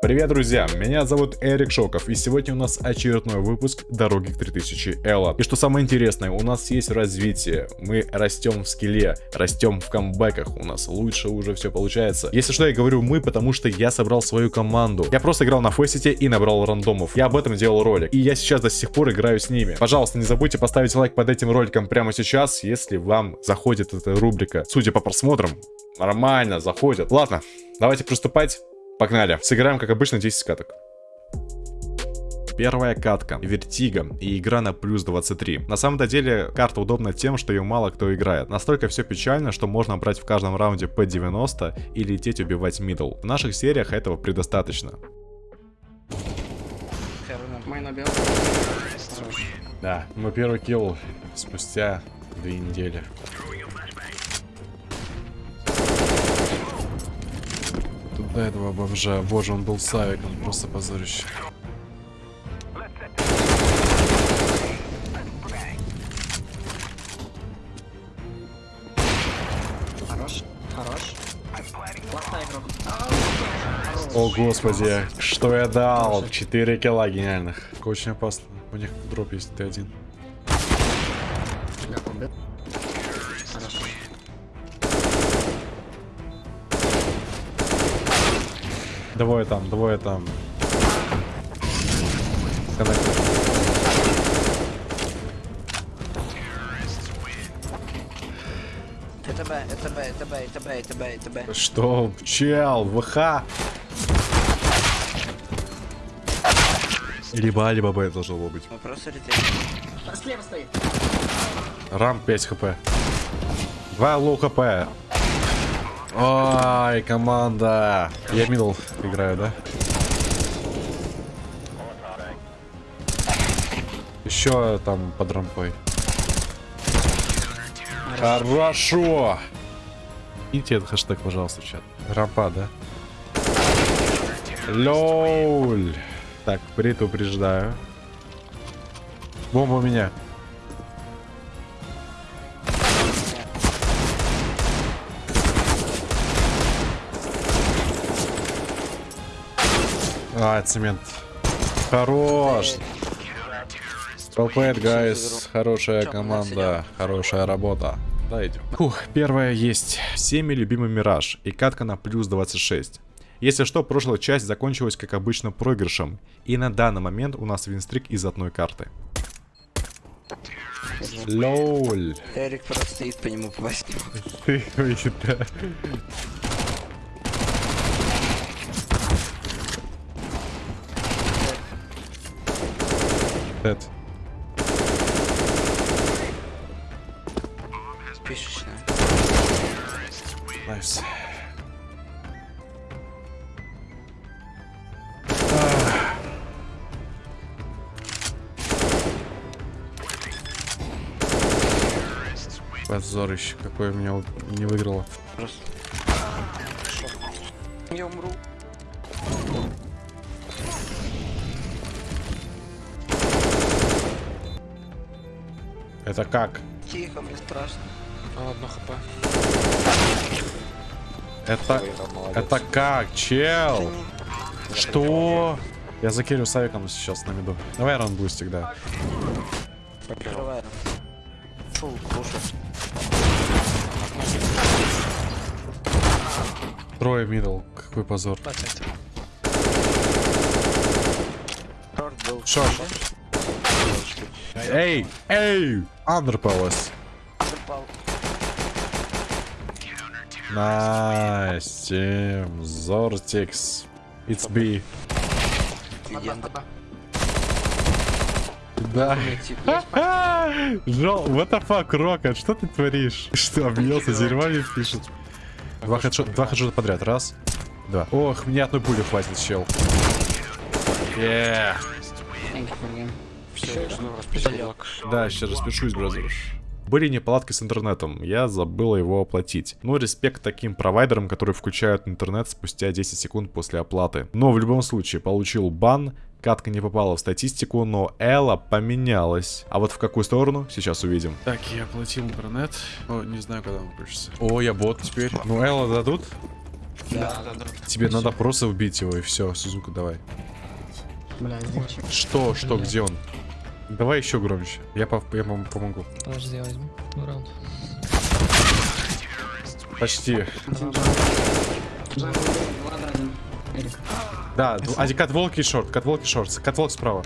Привет, друзья! Меня зовут Эрик Шоков, и сегодня у нас очередной выпуск Дороги к 3000 Элла. И что самое интересное, у нас есть развитие. Мы растем в скилле, растем в камбэках, у нас лучше уже все получается. Если что, я говорю мы, потому что я собрал свою команду. Я просто играл на Фейсите и набрал рандомов. Я об этом делал ролик, и я сейчас до сих пор играю с ними. Пожалуйста, не забудьте поставить лайк под этим роликом прямо сейчас, если вам заходит эта рубрика. Судя по просмотрам, нормально заходит. Ладно, давайте приступать. Погнали. Сыграем, как обычно, 10 каток. Первая катка, Vertigo и игра на плюс 23. На самом-то деле карта удобна тем, что ее мало кто играет. Настолько все печально, что можно брать в каждом раунде P90 и лететь убивать middle. В наших сериях этого предостаточно. Да, мой первый kill спустя две недели. До этого бомжа. Боже, он был савиком, просто позорище. Хорош, хорош. О господи, что я дал? 4 килла гениальных. Очень опасно. У них дроп есть Т1. Двое там, двое там. Коннектор. Это Б, это Б, это Б, это Б, это Б, это Б. Что? Чел, ВХ. Либо А, либо Б должно было быть. Слева стоит. Рам 5 HP. 2 low HP. Ой, команда. Я middle играю, да? Еще там под рампой. Хорошо. Идите этот хэштег, пожалуйста, чат. Рампа, да? Лоль. Так, предупреждаю. Бомба у меня. А, цемент. Хорош. Толпэт, гайс. Хорошая команда. Хорошая работа. Да, идем. Фух, первая есть. Всеми любимый Мираж. И катка на плюс 26. Если что, прошлая часть закончилась, как обычно, проигрышем. И на данный момент у нас винстрик из одной карты. Лоль. Эрик просто стоит по нему попасть. Ты, да. Dead. Пишечная. Nice. Позорище, какое меня у- не выиграло. Просто. Я умру. Это как? Тихо, мне страшно. Одно HP. Это... Это как, чел? Что? Я закерю с авиком сейчас на миду. Давай run boost ик, да. Фу, кушать. Трое middle. Какой позор. Шорт был. Шорт. Эй! Эй! Упал. Nice, Team Zortix. It's B. Да. Жол, what the fuck, Rocket, что ты творишь? Что, объелся, дерьмами пишет? Два хедшота, два хедшота подряд, раз, два. Ох, мне одной пули хватит, чел. Yeah. Все, я. Да, сейчас распишусь, бразер. Были неполадки с интернетом, я забыл его оплатить. Но респект таким провайдерам, которые включают интернет спустя 10 секунд после оплаты. Но в любом случае, получил бан, катка не попала в статистику, но Элла поменялась. А вот в какую сторону, сейчас увидим. Так, я оплатил интернет. О, не знаю, когда он включится. О, я бот теперь. Ну, Элла дадут? Да, да, да. Тебе надо просто убить его и все. Сузука, давай. Бля, здесь Что, что, Бля. где он? Давай еще громче. Я, пов- я вам помогу. Подожди, я возьму раунд. Почти. Один. Да, один катволк и шорт. Катволк и шорт. Катволк справа.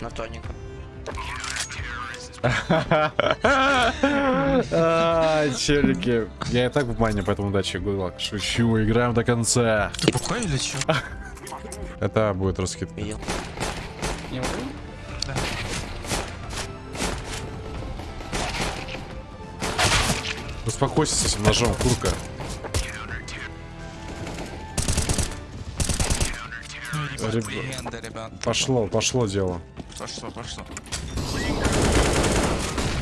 На тоненько. А, Челики. Я и так в мане, поэтому удачи, гулак. Шучу, играем до конца. Ты бухой или чё? Это будет раскид. Видел. Я убил? Успокойся с этим ножом, курка. Легенда, ребят. Пошло, пошло дело. Пошло, пошло.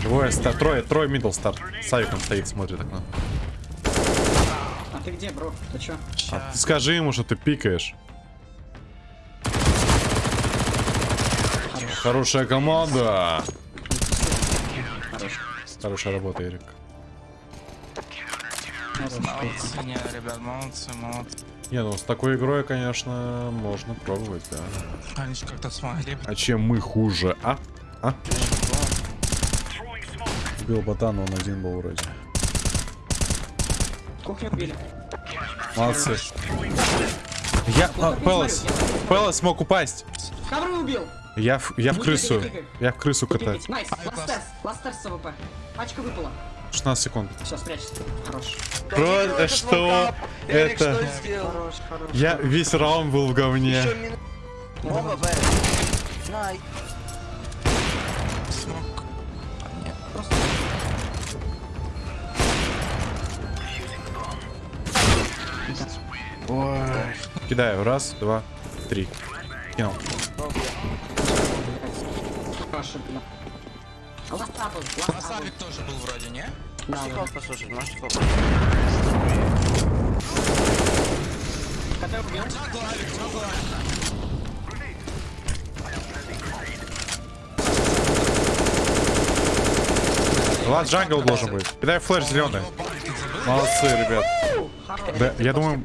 Двое, ста- трое, трое мидл старт. Савик там стоит, смотрит окно. А ты где, бро? Ты чё? А ты скажи ему, что ты пикаешь. Хорошая команда. Хорош. Хорошая работа, Эрик. Молодцы, не, ребят, молодцы, молодцы. Не, ну с такой игрой, конечно, можно пробовать, да. Они же как-то смогли. А чем мы хуже, а? А? Убил ботана, он один был вроде. Кухню убили. Молодцы. Я... а, Пелос. Пелос смог упасть. Кабры убил! Я в, я в крысу. Я в крысу катаюсь. Найс, ластерс, ластерс с АВП. Пачка выпала. 16 секунд. Все, спрячься. Хорош. Просто что? Эрик, Это... что сделал? Хорош, хорош. Я весь раунд был в говне. Просто... Кидаю. Раз, два, три. Кинул. А ласта был, ласта был. Савик тоже был вроде, не? Да, да. послушать, можете кол. КТ убил. Лад джангл должен быть. Кидай флеш зеленый. Молодцы, ребят. Да, я думаю...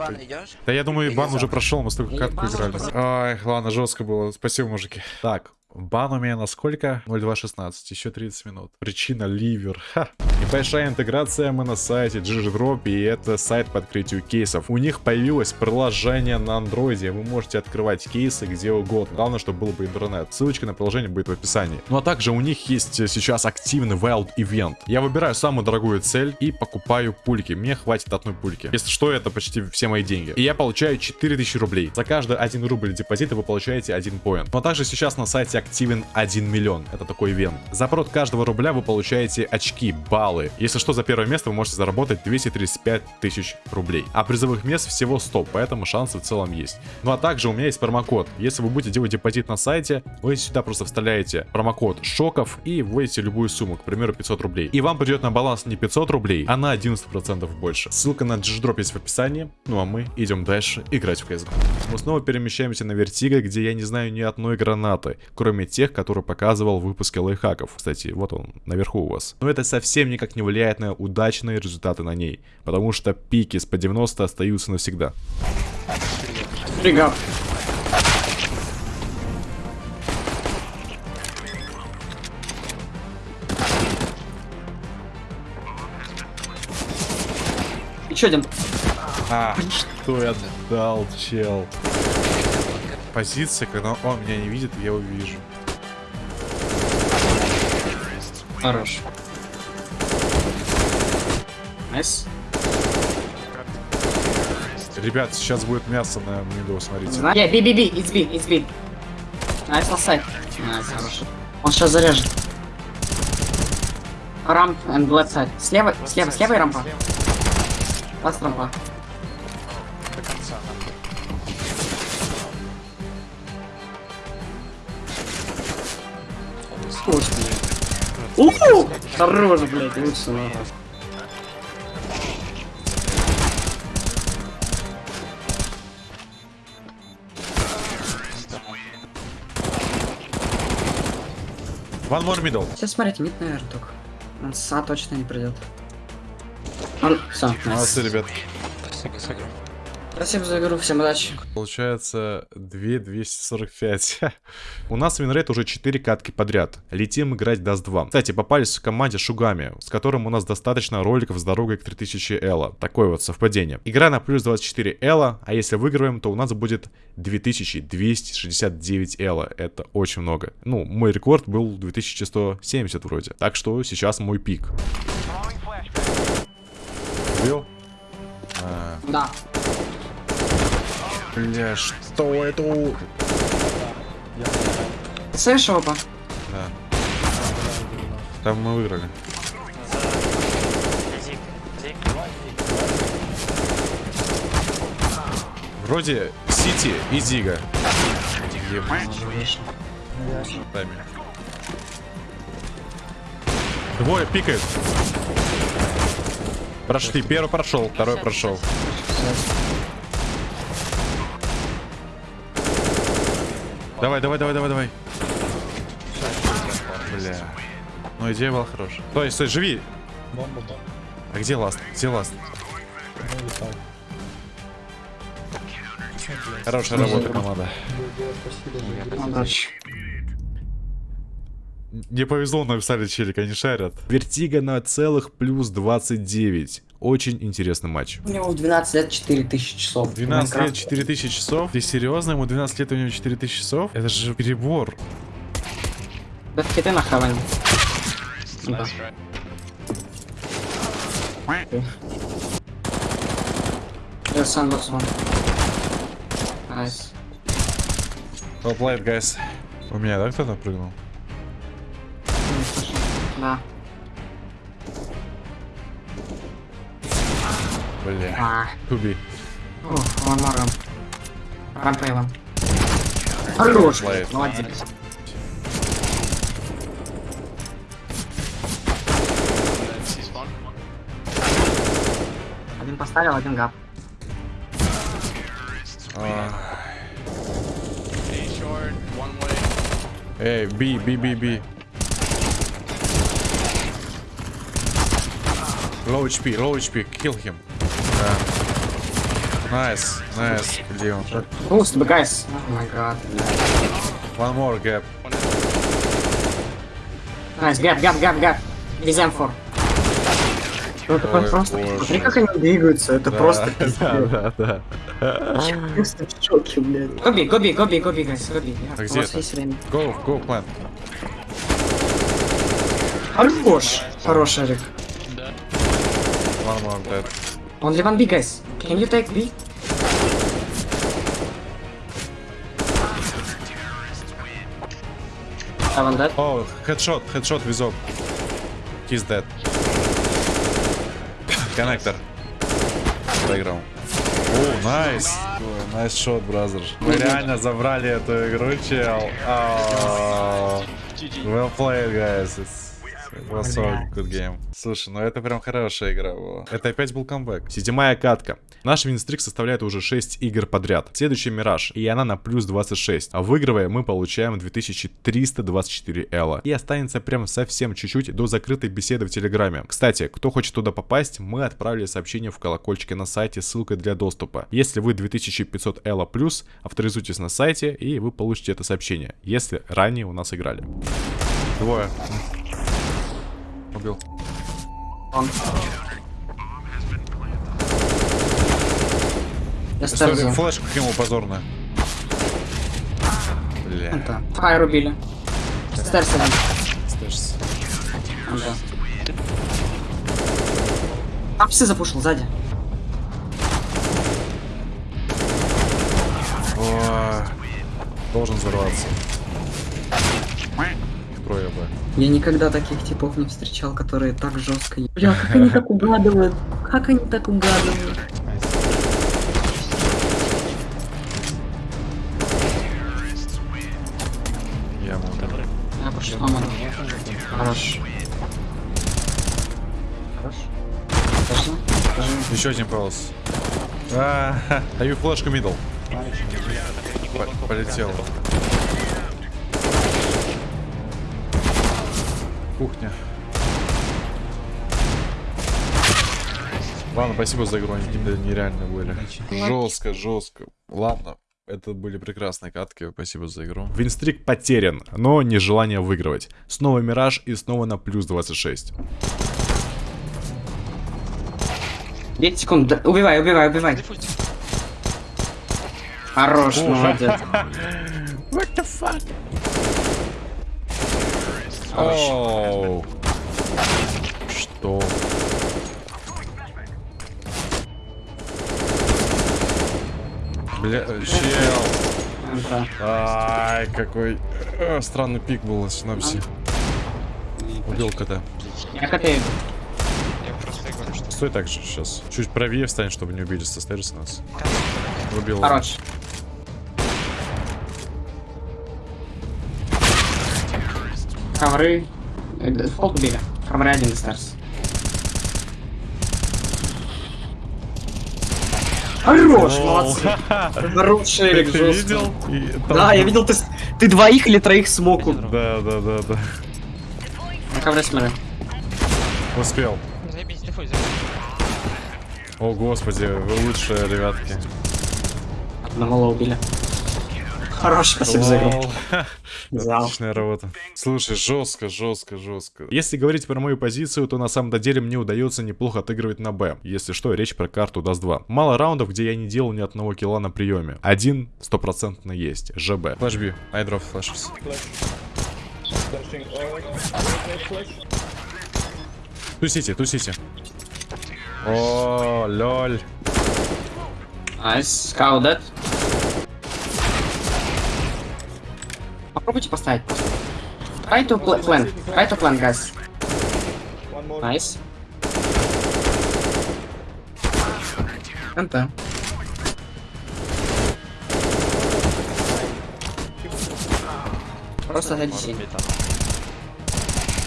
Да я думаю, бан уже прошел, мы столько катку играли. Ай, ладно, жестко было. Спасибо, мужики. Так, бан меня на сколько? 0216, еще 30 минут. Причина ливер. Ха. Небольшая интеграция, мы на сайте GGDrop, и это сайт по открытию кейсов. У них появилось приложение на андроиде, вы можете открывать кейсы где угодно. Главное, чтобы был бы интернет. Ссылочка на приложение будет в описании. Ну а также у них есть э, сейчас активный Wild Event. Я выбираю самую дорогую цель и покупаю пульки. Мне хватит одной пульки. Если что, это почти все мои деньги. И я получаю 4000 рублей. За каждый 1 рубль депозита вы получаете 1 поинт. Но также сейчас на сайте активен 1 миллион. Это такой ивент. За прод каждого рубля вы получаете очки, баллы. Если что, за первое место вы можете заработать 235 тысяч рублей. А призовых мест всего 100, поэтому шансы в целом есть. Ну а также у меня есть промокод. Если вы будете делать депозит на сайте, вы сюда просто вставляете промокод шоков и вводите любую сумму, к примеру 500 рублей. И вам придет на баланс не 500 рублей, а на 11% больше. Ссылка на GGDrop есть в описании. Ну а мы идем дальше играть в CSGO. Мы снова перемещаемся на Вертиго, где я не знаю ни одной гранаты, кроме тех, которые показывал в выпуске лайфхаков. Кстати, вот он, наверху у вас. Но это совсем никак не влияет на удачные результаты на ней, потому что пики с по 90 остаются навсегда. Фига. Еще один. А, что я дал, чел? Позиция, когда он меня не видит, я его вижу. Хорош. Nice. Ребят, сейчас будет мясо на миду, смотрите. Зна- Yeah, B, B, B, it's B, it's B. Nice, side. Nice, хорошо. Он сейчас заряжет. Ramp and left side. Слева, слева, слева и рампа. Last рампа. Уху! Хорош, блядь, лучше нахуй. One more middle. Сейчас смотрите, мид, наверное, только. Он СА точно не придет. Он... Все, Молодцы, ребят. Спасибо игру. Спасибо за игру, всем удачи. Получается 2245. У нас winrate уже 4 катки подряд. Летим играть Dust 2. Кстати, попались в команде Шугами, с которым у нас достаточно роликов с дорогой к 3000 Elo. Такое вот совпадение. Игра на плюс 24 Elo, а если выигрываем, то у нас будет 2269 Elo. Это очень много. Ну, мой рекорд был 2170 вроде. Так что сейчас мой пик. Убил? А, Да. Бля, что это? у- Слышишь опа? Да. Там мы выиграли. Вроде Сити и Зига. Двое пикают. Прошли. Первый прошел, второй прошел. Давай, давай, давай, давай, давай. Бля. Ну, идея была хорошая. Стой, стой, живи. Бомба, бомба. А где ласт? Где ласт? Ну. Хорошая работа, команда. Удачи. Не повезло, написали челик, они шарят. Vertigo на целых плюс 29. Очень интересный матч. У него в 12 лет 4000 часов. 12 лет, Майнкрафт. 4000 часов? Ты серьезно? Ему 12 лет, у него 4000 часов? Это же перебор. Да ты на хаване. Да. Я sandbags one. Nice. Well played, guys. У меня, да, кто-то прыгнул? Да. Бля. А. More room. Run play one. Хорош, молодец. Один поставил, один гап. Эй, би, би, би, би. Low HP, low HP, kill him. Да. Nice, nice, где он? Boost, guys. Oh my god. One more gap. Nice, gap, gap, gap, gap. Без M4. Ну, это Ой, просто, боже. смотри, как они двигаются, это Да, просто да, пиздец. да, да. Я просто в шоке, блядь. Гоби, гоби, гоби, гоби, guys, гоби. А У где вас это? есть время. Go, go, plant. Хорош. Хороший, Рик. One more dead. Only one B, guys. Can you take B? Seven dead. Oh, headshot, headshot визок. He's dead. Коннектор. Проиграл. О, nice. Nice shot, brother. Мы реально забрали эту игру, чел. А, Well played, guys. It's- So good game. Слушай, ну это прям хорошая игра была. Это опять был камбэк. Седьмая катка. Наш winstreak составляет уже 6 игр подряд. Следующий Мираж, и она на плюс 26. А выигрывая, мы получаем 2324 эло. И останется прям совсем чуть-чуть до закрытой беседы в Телеграме. Кстати, кто хочет туда попасть, мы отправили сообщение в колокольчике на сайте с ссылкой для доступа. Если вы 2500 эло плюс, авторизуйтесь на сайте, и вы получите это сообщение, если ранее у нас играли. Двое. Убил. Он. Я История, ставлю. флешку к нему позорно. Бля. Это. Файр убили. Стэрс один. Стэшс. Да. Апсы запушил сзади. О, Должен взорваться. Б. Я никогда таких типов не встречал, которые так жестко... Бля, как они так угадывают? Как они так угадывают? Я ударил. Я пошел мама. Хорош. Хорош. Скажи. Еще один полос. А, даю флешку мидл. По- Полетел. Кухня. Ладно, спасибо за игру, они какие-то нереальные были. Жестко, жестко. Ладно. Это были прекрасные катки, спасибо за игру. Винстрик потерян, но не желание выигрывать. Снова Мираж и снова на плюс 26. 10 секунд. да- Убивай, убивай, убивай. Хорош, молодец. What the fuck? Оу. Что? Бля, чел. Да. Ай, какой э, странный пик был на синапсе. Убил КТ. Я хотел. Я просто говорю, что... Стой так же сейчас. Чуть правее встань, чтобы не убили со нас. Убил. Хорош. Ковры. Э, Пол убили. Ковры один старс. Хорош, молодцы. Хорош, Шерик, Ты видел? Да, я видел, ты, ты двоих или троих смог. у- Да, да, да, да. На ковре смотри. Успел. Заебись, дефуль, заебись. О, господи, вы лучшие, ребятки. Одного убили. Хорош, спасибо за игру. Отличная работа. Слушай, жестко, жестко, жестко. Если говорить про мою позицию, то на самом деле мне удается неплохо отыгрывать на Б. Если что, речь про карту даст 2. Мало раундов, где я не делал ни одного килла на приеме. Один стопроцентно есть. ЖБ. Флэш. Oh, flash, flash. Тусите, тусите. О, lol. Nice. Scout dead. Попробуйте поставить. Try to pl- plant. Try to plant, guys. Nice. NT. Просто зайди.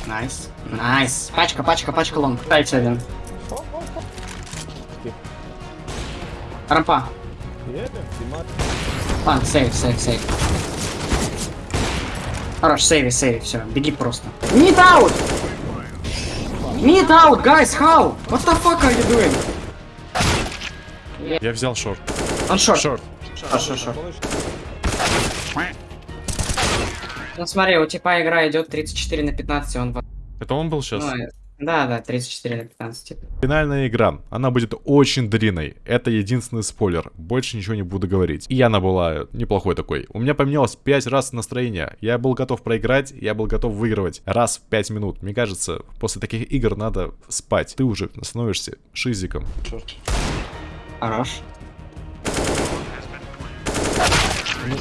Nice. Nice. Пачка, пачка, пачка long. Дайте один. Рампа. Dimar. А, save, save, save. Хорош, сейви, сейви, все, беги просто. Mid out! Mid out, guys, how? What the fuck are you doing? Я взял short. Он шорт. Шорт. Шорт, шорт. Ну смотри, у типа игра идет 34 на 15, он... в- Это он был сейчас? Ну, да, да, 34 на 15, типа. Финальная игра. Она будет очень длинной. Это единственный спойлер. Больше ничего не буду говорить. И она была неплохой такой. У меня поменялось 5 раз настроение. Я был готов проиграть, я был готов выигрывать раз в 5 минут. Мне кажется, после таких игр надо спать. Ты уже становишься шизиком. Хорош.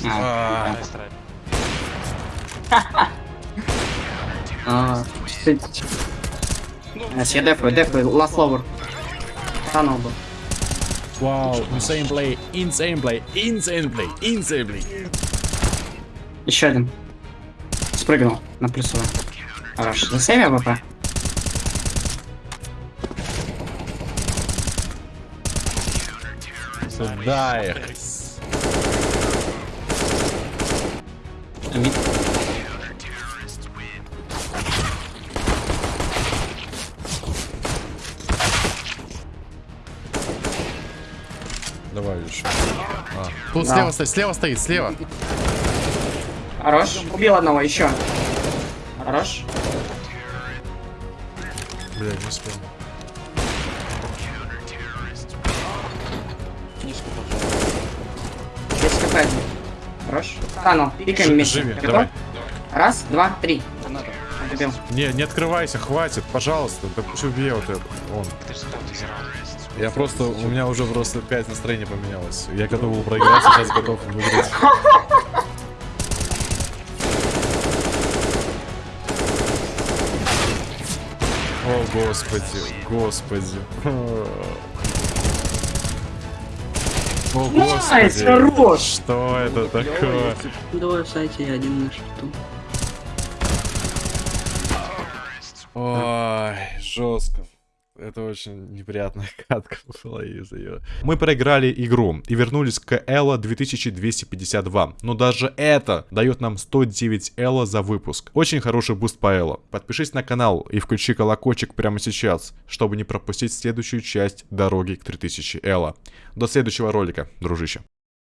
А, а, ты- Yes, я дефаю, дефаю, last lower. Tunnel был. Вау, insane play, insane play, insane play, insane play. Еще один. Спрыгнул на плюсовой. Хорош. Засейви АВП. Сюда их. Тут Да. слева стоит, слева стоит, слева. Хорош. Убил одного, еще. Хорош. Блядь, не успел. Здесь КП один. Хорош. Танул. Пикаем вместе. Живи, Готов? давай. Раз, два, три. Убил. Не, не открывайся, хватит, пожалуйста. Да пусть убей вот это. Он. Ты зирал. Я просто, у меня уже просто 5 настроений поменялось. Я готов был проиграть, сейчас готов выиграть. О, господи, господи. О, господи. хорош. Что это такое? Давай в сайте я один на шуту. Ой, жестко. Это очень неприятная катка была из-за ее. Мы проиграли игру и вернулись к Эло 2252. Но даже это дает нам 109 Эло за выпуск. Очень хороший буст по Эло. Подпишись на канал и включи колокольчик прямо сейчас, чтобы не пропустить следующую часть дороги к 3000 Эло. До следующего ролика, дружище.